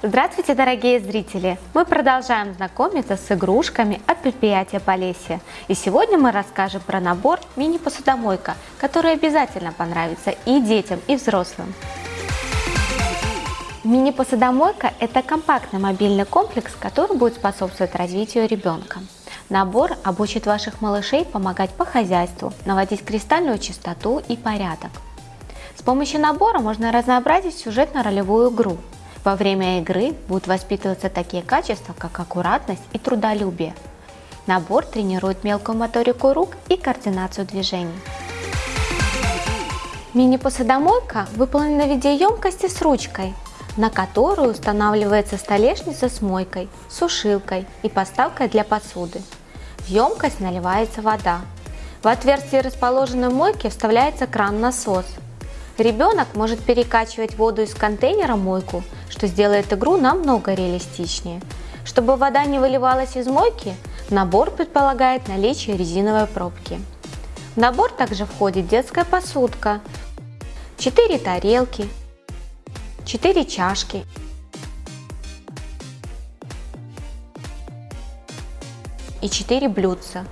Здравствуйте, дорогие зрители! Мы продолжаем знакомиться с игрушками от предприятия Полесье. И сегодня мы расскажем про набор мини-посудомойка, который обязательно понравится и детям, и взрослым. Мини-посудомойка – это компактный мобильный комплекс, который будет способствовать развитию ребенка. Набор обучит ваших малышей помогать по хозяйству, наводить кристальную чистоту и порядок. С помощью набора можно разнообразить сюжетно-ролевую игру. Во время игры будут воспитываться такие качества, как аккуратность и трудолюбие. Набор тренирует мелкую моторику рук и координацию движений. Мини-посудомойка выполнена в виде емкости с ручкой, на которую устанавливается столешница с мойкой, сушилкой и поставкой для посуды. В емкость наливается вода. В отверстие расположенной мойки вставляется кран-насос. Ребенок может перекачивать воду из контейнера в мойку, что сделает игру намного реалистичнее. Чтобы вода не выливалась из мойки, набор предполагает наличие резиновой пробки. В набор также входит детская посудка, 4 тарелки, 4 чашки и 4 блюдца.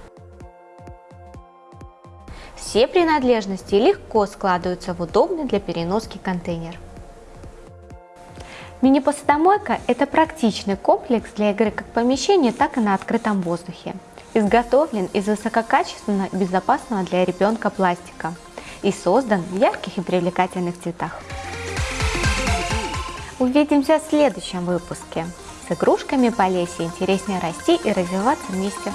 Все принадлежности легко складываются в удобный для переноски контейнер. Мини-посудомойка – это практичный комплекс для игры как в помещении, так и на открытом воздухе. Изготовлен из высококачественного и безопасного для ребенка пластика и создан в ярких и привлекательных цветах. Увидимся в следующем выпуске. С игрушками по лесе интереснее расти и развиваться вместе.